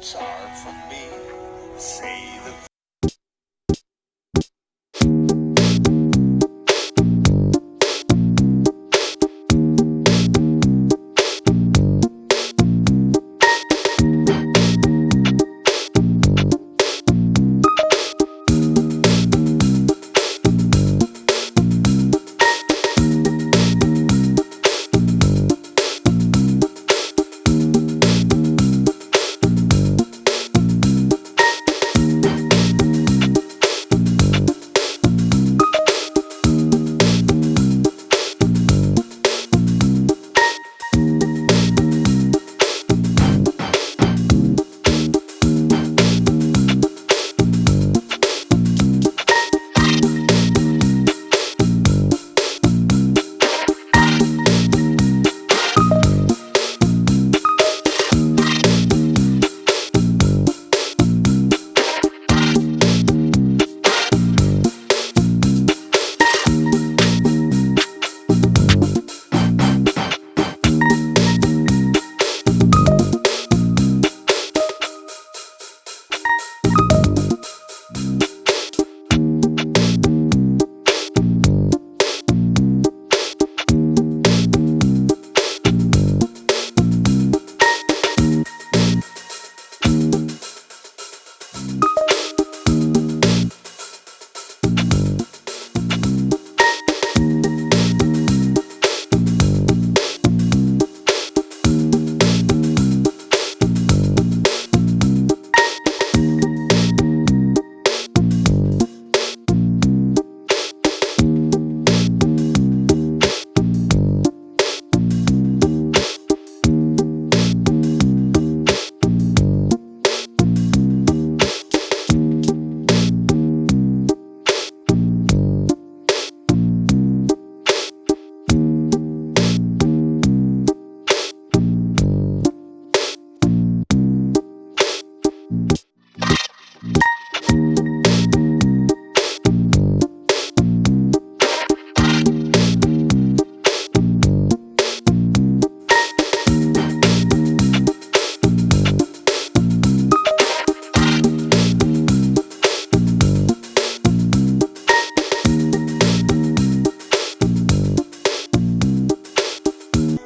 It's hard for me to say the